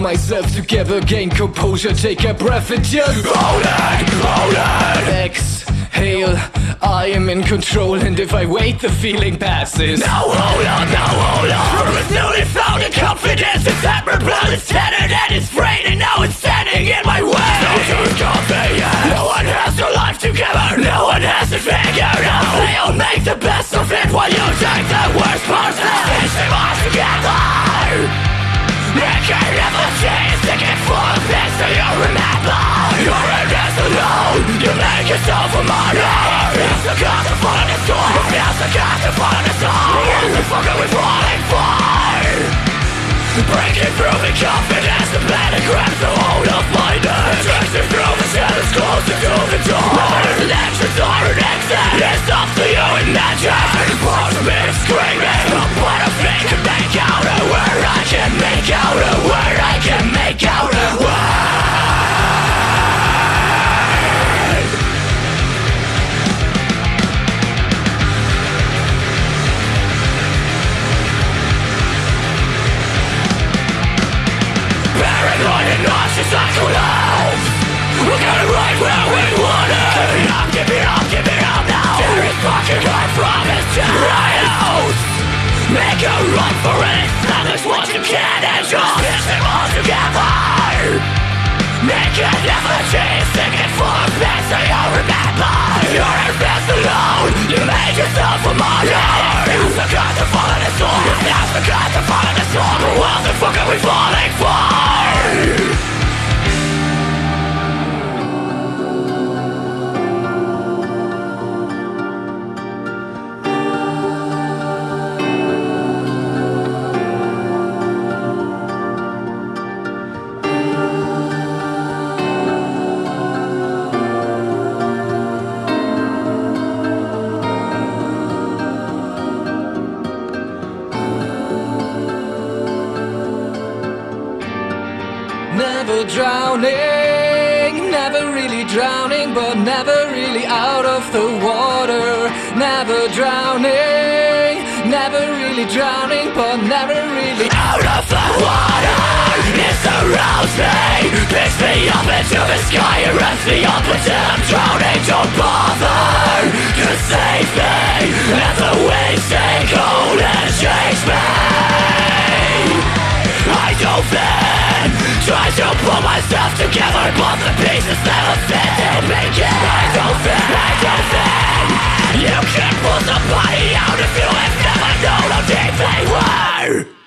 myself together, gain composure, take a breath and just Hold it, hold it Exhale, I am in control And if I wait, the feeling passes. Now hold on, now hold on. A newly found confidence It's that my blood is tattered and it's frayed And now it's standing in my way. No truth confidence No one has their life together. No one has it figured out They all make the best of it While you take the worst parts and stitch them all together. It can never yourself a martyr. Feels the to fall in the storm. Feels the to fall in the storm. What the are we falling for? Breaking through the confidence The panic grabs the nauseous like clowns We're gonna right where we want it Give it up, give it up, give it up now Tear it fucking hard from its house Make a run for it Establish what you can and just Fix them all together Make it change Stick it full of things that you remember You're in You made yourself a martyr. Now's the God to fall in Never drowning, never really drowning, but never really out of the water. Never drowning, never really drowning, but never really out of the water. It surrounds me Picks me up into the sky And runs me up until I'm drowning Don't bother. To save me Let the waves take hold and change me. I dove in Try to pull myself together But the pieces never fit to make it. I dove in, I dove in You can pull somebody out If you have never known how deep they were